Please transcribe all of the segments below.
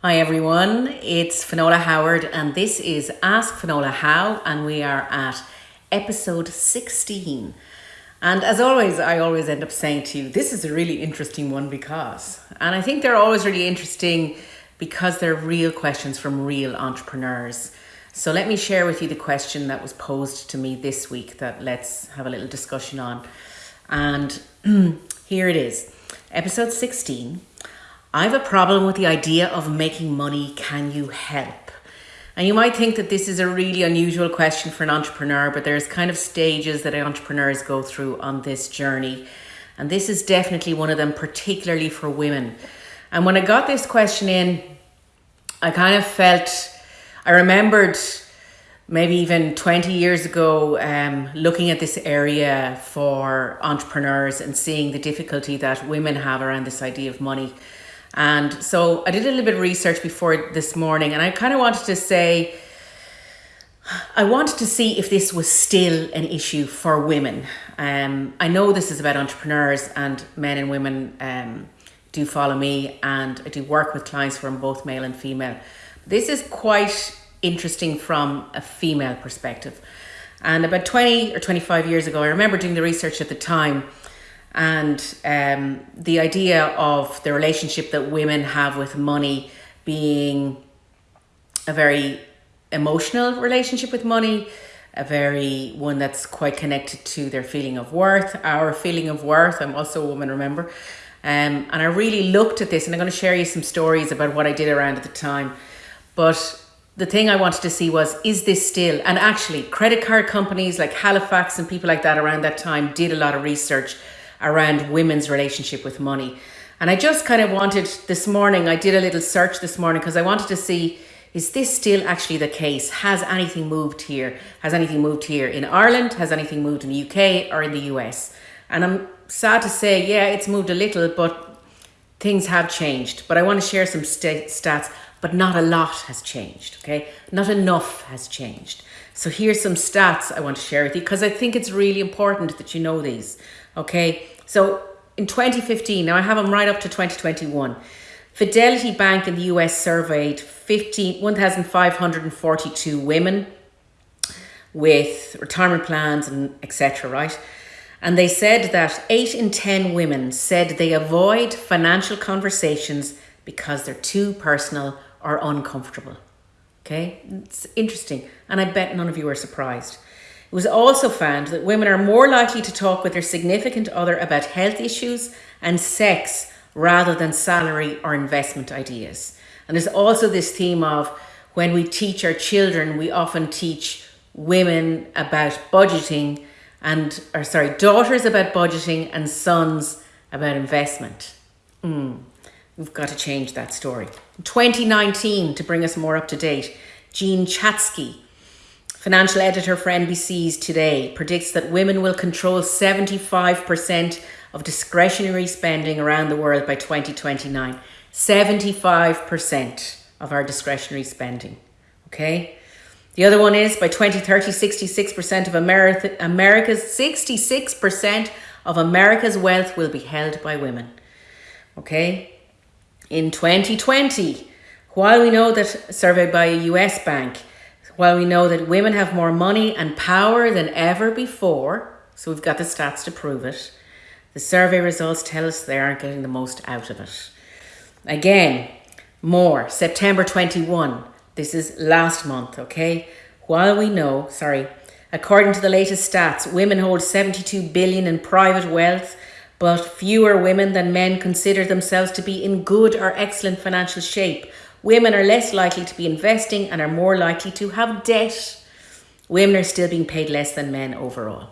Hi everyone, it's Finola Howard and this is Ask Finola How and we are at episode 16. And as always, I always end up saying to you, this is a really interesting one because, and I think they're always really interesting because they're real questions from real entrepreneurs. So let me share with you the question that was posed to me this week that let's have a little discussion on. And here it is, episode 16. I have a problem with the idea of making money. Can you help? And you might think that this is a really unusual question for an entrepreneur, but there's kind of stages that entrepreneurs go through on this journey. And this is definitely one of them, particularly for women. And when I got this question in, I kind of felt I remembered maybe even 20 years ago um, looking at this area for entrepreneurs and seeing the difficulty that women have around this idea of money. And so I did a little bit of research before this morning and I kind of wanted to say, I wanted to see if this was still an issue for women. Um, I know this is about entrepreneurs and men and women um, do follow me and I do work with clients from both male and female. This is quite interesting from a female perspective. And about 20 or 25 years ago, I remember doing the research at the time and um, the idea of the relationship that women have with money being a very emotional relationship with money, a very one that's quite connected to their feeling of worth, our feeling of worth. I'm also a woman, remember? Um, and I really looked at this and I'm going to share you some stories about what I did around at the time. But the thing I wanted to see was, is this still, and actually credit card companies like Halifax and people like that around that time did a lot of research around women's relationship with money. And I just kind of wanted this morning, I did a little search this morning because I wanted to see, is this still actually the case? Has anything moved here? Has anything moved here in Ireland? Has anything moved in the UK or in the US? And I'm sad to say, yeah, it's moved a little, but things have changed. But I want to share some st stats, but not a lot has changed, okay? Not enough has changed. So here's some stats I want to share with you because I think it's really important that you know these, okay? So in 2015, now I have them right up to 2021, Fidelity Bank in the US surveyed 1,542 women with retirement plans and etc., right? And they said that 8 in 10 women said they avoid financial conversations because they're too personal or uncomfortable. Okay, it's interesting. And I bet none of you are surprised. It was also found that women are more likely to talk with their significant other about health issues and sex rather than salary or investment ideas. And there's also this theme of when we teach our children, we often teach women about budgeting and, or sorry, daughters about budgeting and sons about investment. Mm, we've got to change that story. 2019, to bring us more up to date, Jean Chatzky, financial editor for NBC's Today, predicts that women will control 75% of discretionary spending around the world by 2029. 75% of our discretionary spending. Okay? The other one is by 2030, 66% of America, America's 66% of America's wealth will be held by women. Okay? In 2020, while we know that surveyed by a US bank, while we know that women have more money and power than ever before, so we've got the stats to prove it, the survey results tell us they aren't getting the most out of it. Again, more, September 21, this is last month, okay? While we know, sorry, according to the latest stats, women hold 72 billion in private wealth, but fewer women than men consider themselves to be in good or excellent financial shape. Women are less likely to be investing and are more likely to have debt. Women are still being paid less than men overall.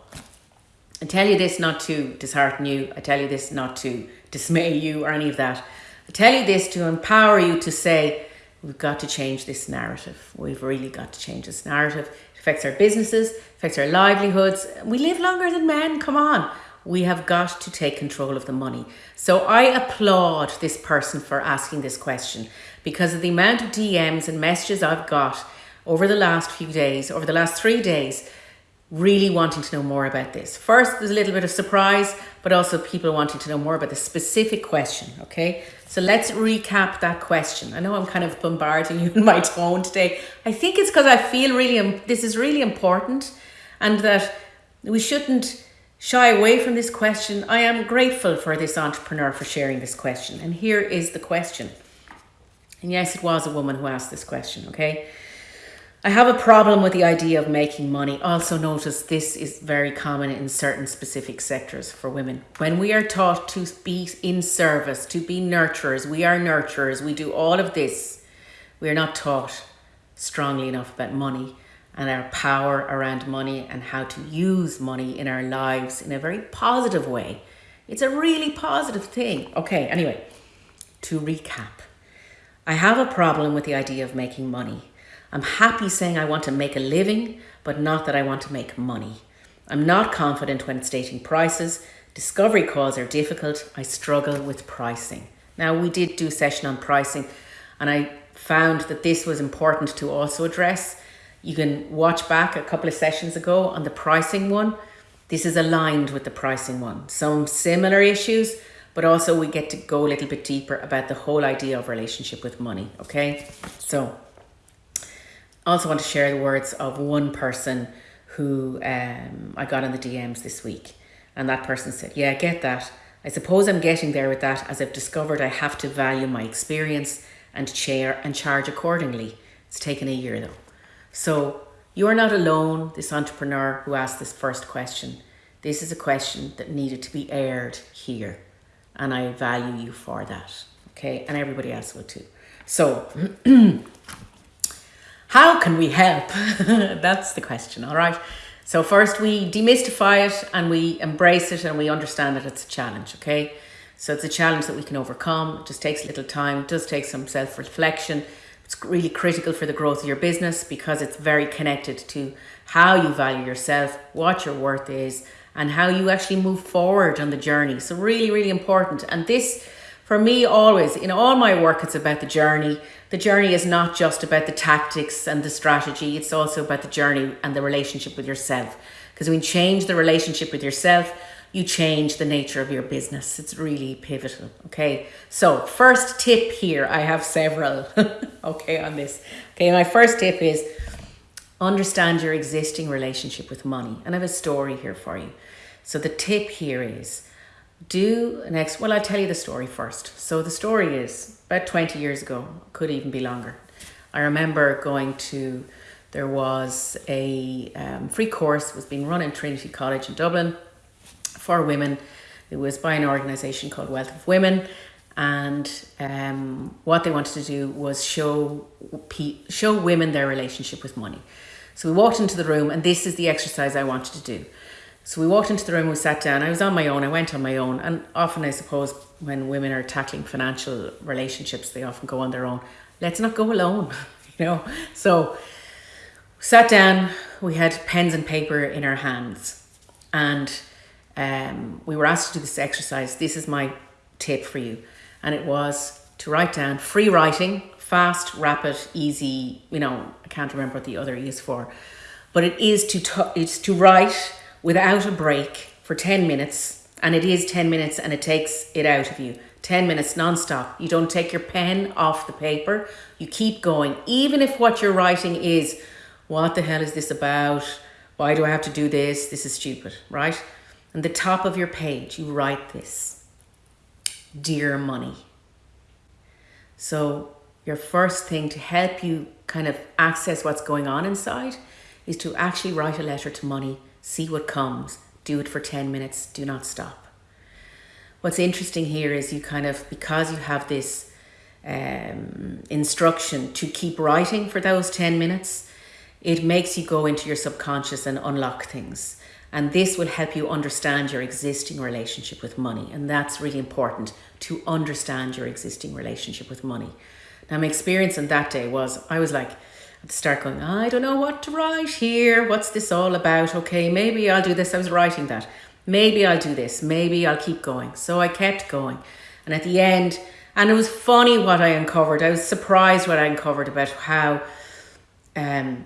I tell you this not to dishearten you. I tell you this not to dismay you or any of that. I tell you this to empower you to say, We've got to change this narrative. We've really got to change this narrative. It affects our businesses, affects our livelihoods. We live longer than men, come on. We have got to take control of the money. So I applaud this person for asking this question because of the amount of DMs and messages I've got over the last few days, over the last three days, really wanting to know more about this. First, there's a little bit of surprise, but also people wanting to know more about the specific question. Okay, so let's recap that question. I know I'm kind of bombarding you in my tone today. I think it's because I feel really this is really important, and that we shouldn't shy away from this question. I am grateful for this entrepreneur for sharing this question, and here is the question. And yes, it was a woman who asked this question. Okay. I have a problem with the idea of making money. Also, notice this is very common in certain specific sectors for women. When we are taught to be in service, to be nurturers, we are nurturers, we do all of this. We are not taught strongly enough about money and our power around money and how to use money in our lives in a very positive way. It's a really positive thing. Okay, anyway, to recap, I have a problem with the idea of making money. I'm happy saying I want to make a living, but not that I want to make money. I'm not confident when stating prices. Discovery calls are difficult. I struggle with pricing. Now, we did do a session on pricing, and I found that this was important to also address. You can watch back a couple of sessions ago on the pricing one. This is aligned with the pricing one. Some similar issues, but also we get to go a little bit deeper about the whole idea of relationship with money. Okay, so I also want to share the words of one person who um, I got in the DMs this week. And that person said, Yeah, I get that. I suppose I'm getting there with that as I've discovered I have to value my experience and share and charge accordingly. It's taken a year though. So you are not alone, this entrepreneur who asked this first question. This is a question that needed to be aired here. And I value you for that. Okay, and everybody else will too. So How can we help? That's the question, all right? So, first we demystify it and we embrace it and we understand that it's a challenge, okay? So, it's a challenge that we can overcome. It just takes a little time, it does take some self reflection. It's really critical for the growth of your business because it's very connected to how you value yourself, what your worth is, and how you actually move forward on the journey. So, really, really important. And this for me, always in all my work, it's about the journey. The journey is not just about the tactics and the strategy, it's also about the journey and the relationship with yourself. Because when you change the relationship with yourself, you change the nature of your business. It's really pivotal. Okay. So, first tip here, I have several. okay, on this. Okay, my first tip is understand your existing relationship with money. And I have a story here for you. So, the tip here is do next well i'll tell you the story first. So the story is about 20 years ago could even be longer. I remember going to there was a um, free course was being run in trinity college in dublin for women. It was by an organization called wealth of women and um, what they wanted to do was show show women their relationship with money. So we walked into the room and this is the exercise i wanted to do so we walked into the room, we sat down. I was on my own, I went on my own. And often, I suppose, when women are tackling financial relationships, they often go on their own. Let's not go alone, you know. So, sat down, we had pens and paper in our hands, and um, we were asked to do this exercise. This is my tip for you. And it was to write down free writing, fast, rapid, easy. You know, I can't remember what the other is for, but it is to, it's to write without a break for 10 minutes, and it is 10 minutes and it takes it out of you. 10 minutes non-stop. You don't take your pen off the paper. You keep going. Even if what you're writing is, what the hell is this about? Why do I have to do this? This is stupid, right? And the top of your page, you write this. Dear money. So your first thing to help you kind of access what's going on inside is to actually write a letter to money see what comes, do it for 10 minutes, do not stop. What's interesting here is you kind of, because you have this um, instruction to keep writing for those 10 minutes, it makes you go into your subconscious and unlock things. And this will help you understand your existing relationship with money. And that's really important to understand your existing relationship with money. Now, my experience on that day was I was like, start going, I don't know what to write here. What's this all about? Okay, maybe I'll do this. I was writing that. Maybe I'll do this. Maybe I'll keep going. So I kept going. And at the end, and it was funny what I uncovered. I was surprised what I uncovered about how, um,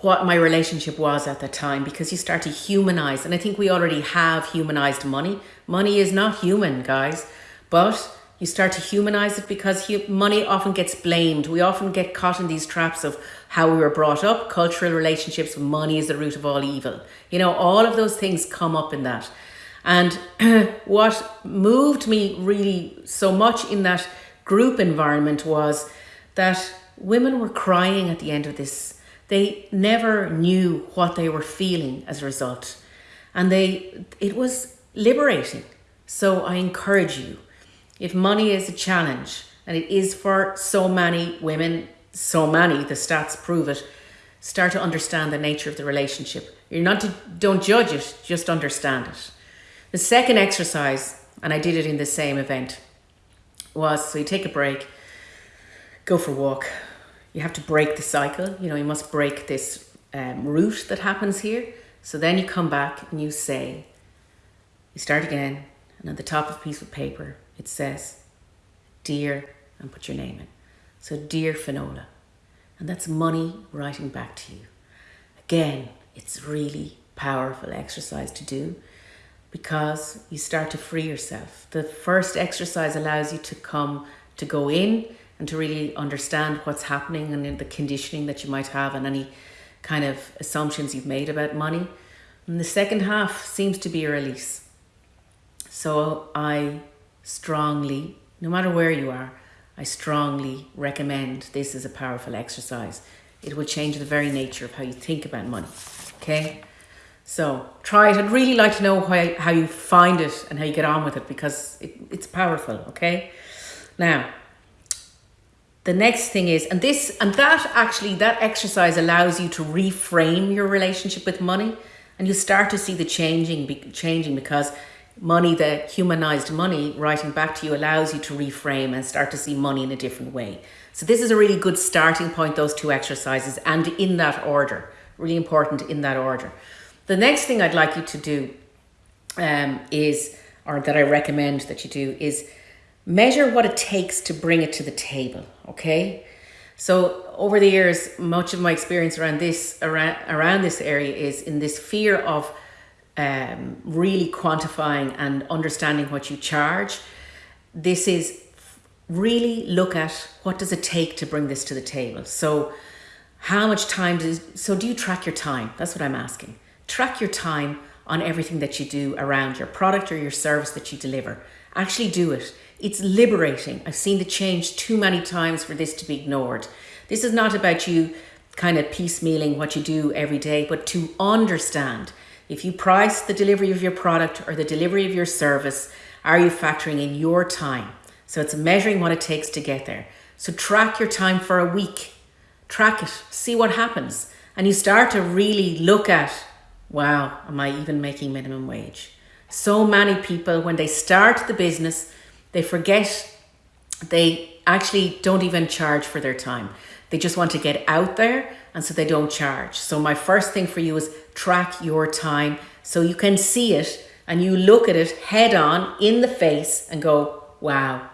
what my relationship was at the time because you start to humanize. And I think we already have humanized money. Money is not human, guys, but you start to humanize it because money often gets blamed. We often get caught in these traps of how we were brought up, cultural relationships, money is the root of all evil. You know, all of those things come up in that. And what moved me really so much in that group environment was that women were crying at the end of this. They never knew what they were feeling as a result. And they it was liberating. So I encourage you, if money is a challenge, and it is for so many women, so many, the stats prove it, start to understand the nature of the relationship. You're not to, don't judge it, just understand it. The second exercise, and I did it in the same event, was so you take a break, go for a walk. You have to break the cycle. You know, you must break this um, route that happens here. So then you come back and you say, you start again, and at the top of a piece of paper, it says, Dear, and put your name in. So, Dear Finola. And that's money writing back to you. Again, it's really powerful exercise to do because you start to free yourself. The first exercise allows you to come to go in and to really understand what's happening and the conditioning that you might have and any kind of assumptions you've made about money. And the second half seems to be a release. So I strongly, no matter where you are, I strongly recommend this as a powerful exercise. It will change the very nature of how you think about money. Okay? So try it. I'd really like to know how, how you find it and how you get on with it because it, it's powerful, okay? Now, the next thing is, and this, and that actually, that exercise allows you to reframe your relationship with money and you start to see the changing, changing because money, the humanized money, writing back to you allows you to reframe and start to see money in a different way. So this is a really good starting point, those two exercises, and in that order, really important in that order. The next thing I'd like you to do um, is, or that I recommend that you do, is measure what it takes to bring it to the table. Okay. So over the years, much of my experience around this around around this area is in this fear of um, really quantifying and understanding what you charge. This is really look at what does it take to bring this to the table. So how much time does so do you track your time? That's what I'm asking. Track your time on everything that you do around your product or your service that you deliver. Actually do it. It's liberating. I've seen the change too many times for this to be ignored. This is not about you kind of piecemealing what you do every day, but to understand if you price the delivery of your product or the delivery of your service, are you factoring in your time? So it's measuring what it takes to get there. So track your time for a week. Track it, see what happens. And you start to really look at wow, am I even making minimum wage? So many people, when they start the business, they forget they actually don't even charge for their time. They just want to get out there and so they don't charge. So my first thing for you is track your time so you can see it and you look at it head on in the face and go, wow,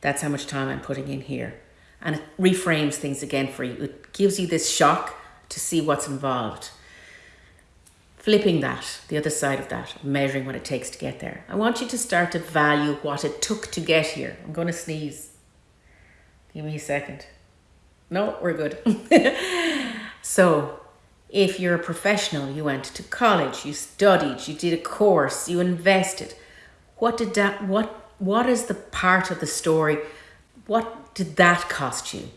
that's how much time I'm putting in here. And it reframes things again for you. It gives you this shock to see what's involved flipping that, the other side of that, measuring what it takes to get there. I want you to start to value what it took to get here. I'm going to sneeze. Give me a second. No, we're good. so, if you're a professional, you went to college, you studied, you did a course, you invested. What did that what what is the part of the story? What did that cost you?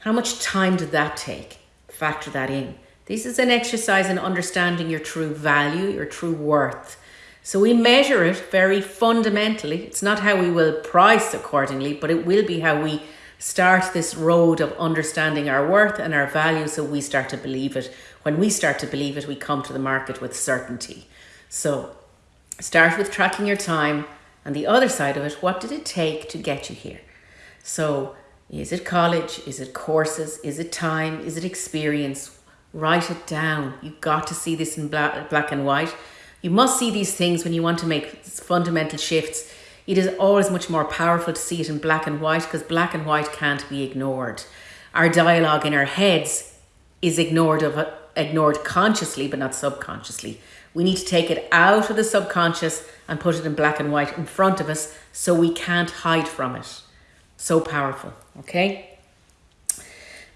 How much time did that take? Factor that in. This is an exercise in understanding your true value, your true worth. So we measure it very fundamentally. It's not how we will price accordingly, but it will be how we start this road of understanding our worth and our value so we start to believe it. When we start to believe it, we come to the market with certainty. So start with tracking your time and the other side of it, what did it take to get you here? So is it college? Is it courses? Is it time? Is it experience? Write it down. You've got to see this in black, black and white. You must see these things when you want to make fundamental shifts. It is always much more powerful to see it in black and white because black and white can't be ignored. Our dialogue in our heads is ignored of ignored consciously, but not subconsciously. We need to take it out of the subconscious and put it in black and white in front of us so we can't hide from it. So powerful, okay?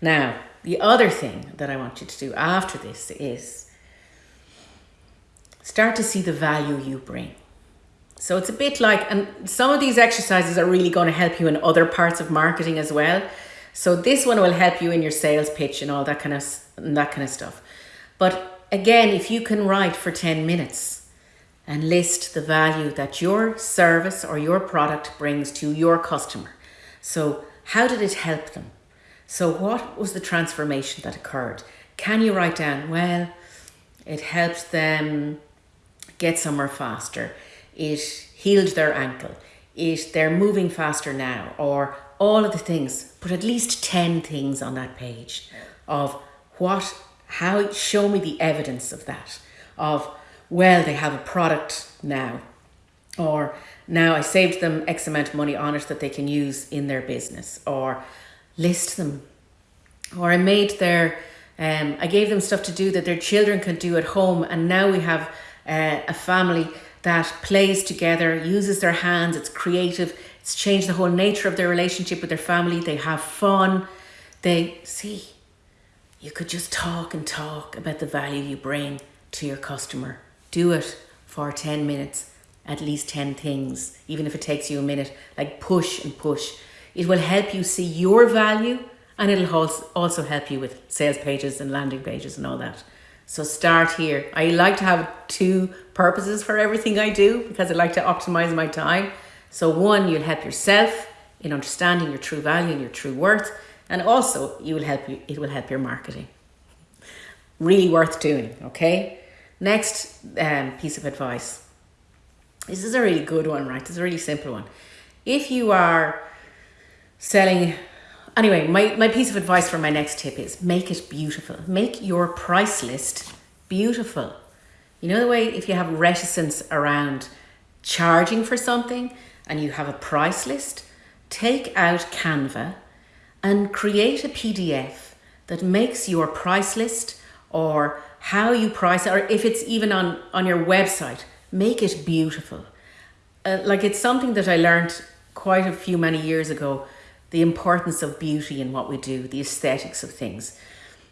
Now, the other thing that I want you to do after this is start to see the value you bring. So it's a bit like, and some of these exercises are really going to help you in other parts of marketing as well. So this one will help you in your sales pitch and all that kind of that kind of stuff. But again, if you can write for 10 minutes and list the value that your service or your product brings to your customer. So how did it help them? So what was the transformation that occurred? Can you write down, well, it helped them get somewhere faster it healed their ankle, it they're moving faster now, or all of the things. Put at least 10 things on that page of what, how, show me the evidence of that. Of, well, they have a product now, or now I saved them X amount of money on it that they can use in their business, or list them, or I made their, um, I gave them stuff to do that their children can do at home, and now we have uh, a family that plays together, uses their hands, it's creative, it's changed the whole nature of their relationship with their family. They have fun. They see, you could just talk and talk about the value you bring to your customer. Do it for 10 minutes, at least 10 things, even if it takes you a minute. Like push and push. It will help you see your value and it'll also help you with sales pages and landing pages and all that. So start here. I like to have two purposes for everything I do because I like to optimize my time. So one, you'll help yourself in understanding your true value and your true worth, and also you will help you. It will help your marketing. Really worth doing. Okay. Next um, piece of advice. This is a really good one, right? Is a really simple one. If you are selling Anyway, my, my piece of advice for my next tip is make it beautiful. Make your price list beautiful. You know the way if you have reticence around charging for something and you have a price list, take out Canva and create a PDF that makes your price list or how you price it, or if it's even on, on your website, make it beautiful. Uh, like it's something that I learned quite a few many years ago the importance of beauty in what we do, the aesthetics of things.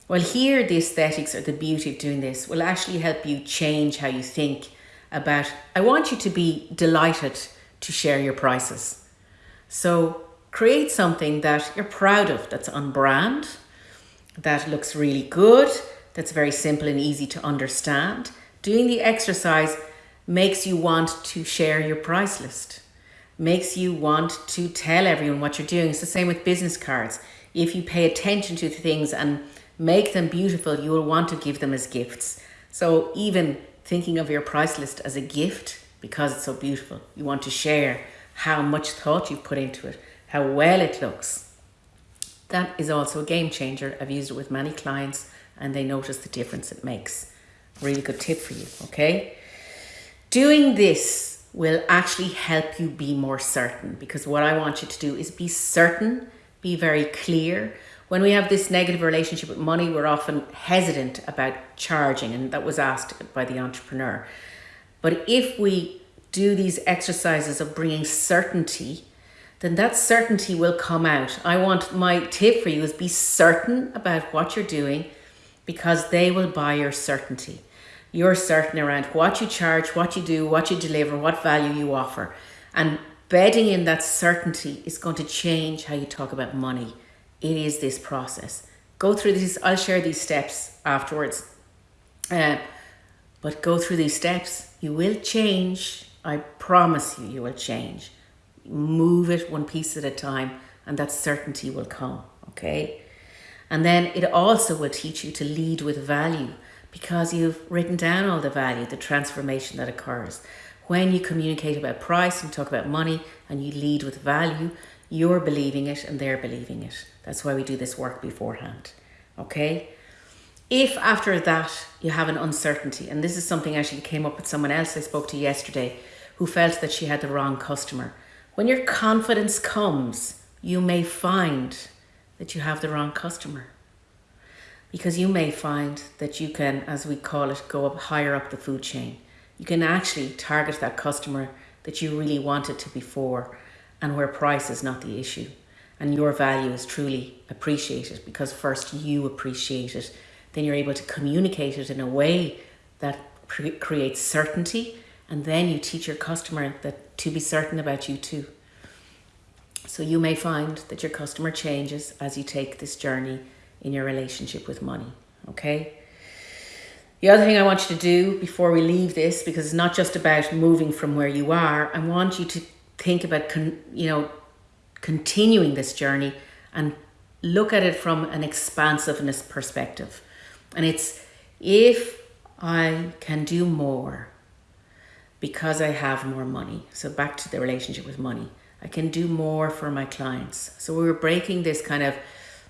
Well, here, the aesthetics or the beauty of doing this will actually help you change how you think about. I want you to be delighted to share your prices. So, create something that you're proud of, that's on brand, that looks really good, that's very simple and easy to understand. Doing the exercise makes you want to share your price list makes you want to tell everyone what you're doing. It's the same with business cards. If you pay attention to things and make them beautiful, you will want to give them as gifts. So even thinking of your price list as a gift because it's so beautiful, you want to share how much thought you've put into it, how well it looks. That is also a game changer. I've used it with many clients and they notice the difference it makes. Really good tip for you, okay? Doing this will actually help you be more certain because what I want you to do is be certain, be very clear. When we have this negative relationship with money, we're often hesitant about charging, and that was asked by the entrepreneur. But if we do these exercises of bringing certainty, then that certainty will come out. I want my tip for you is be certain about what you're doing because they will buy your certainty you're certain around what you charge, what you do, what you deliver, what value you offer. And bedding in that certainty is going to change how you talk about money. It is this process. Go through these, I'll share these steps afterwards. Uh, but go through these steps. You will change. I promise you, you will change. Move it one piece at a time, and that certainty will come. Okay. And then it also will teach you to lead with value because you've written down all the value, the transformation that occurs. When you communicate about price and talk about money and you lead with value, you're believing it and they're believing it. That's why we do this work beforehand. Okay? If after that you have an uncertainty, and this is something actually came up with someone else I spoke to yesterday who felt that she had the wrong customer. When your confidence comes, you may find that you have the wrong customer because you may find that you can, as we call it, go up higher up the food chain. You can actually target that customer that you really wanted to before and where price is not the issue and your value is truly appreciated because first you appreciate it, then you're able to communicate it in a way that creates certainty and then you teach your customer that to be certain about you too. So you may find that your customer changes as you take this journey in your relationship with money, okay? The other thing I want you to do before we leave this, because it's not just about moving from where you are, I want you to think about, you know, continuing this journey and look at it from an expansiveness perspective. And it's if I can do more because I have more money. So back to the relationship with money. I can do more for my clients. So we were breaking this kind of,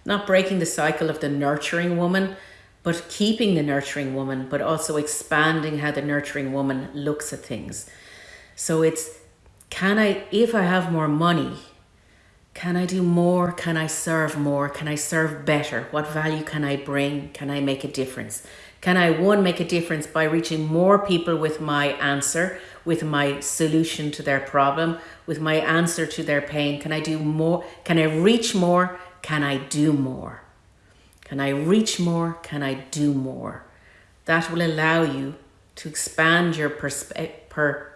not breaking the cycle of the nurturing woman, but keeping the nurturing woman, but also expanding how the nurturing woman looks at things. So it's, can I, if I have more money, can I do more? Can I serve more? Can I serve better? What value can I bring? Can I make a difference? Can I, one, make a difference by reaching more people with my answer, with my solution to their problem, with my answer to their pain? Can I do more? Can I reach more? Can I do more? Can I reach more? Can I do more? That will allow you to expand your perception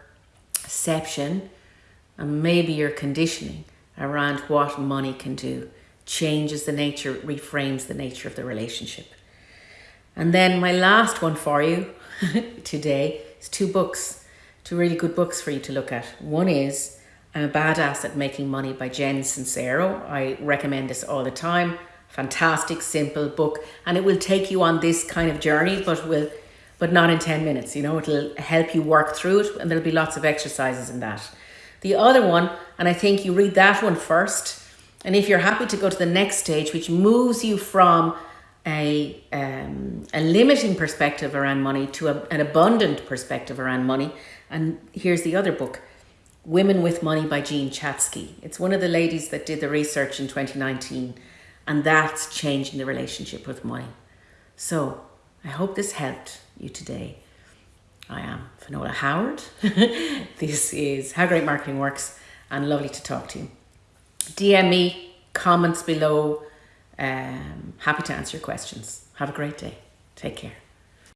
and maybe your conditioning around what money can do. Changes the nature, reframes the nature of the relationship. And then my last one for you today is two books, two really good books for you to look at. One is A Badass at Making Money by Jen Sincero. I recommend this all the time. Fantastic, simple book. And it will take you on this kind of journey, but will but not in 10 minutes. You know, it'll help you work through it and there'll be lots of exercises in that. The other one, and I think you read that one first, and if you're happy to go to the next stage, which moves you from a, um, a limiting perspective around money to a, an abundant perspective around money. And here's the other book, Women with Money by Jean Chatzky. It's one of the ladies that did the research in 2019, and that's changing the relationship with money. So I hope this helped you today. I am Finola Howard. this is How Great Marketing Works, and lovely to talk to you. DM me, comments below um, happy to answer your questions. Have a great day. Take care.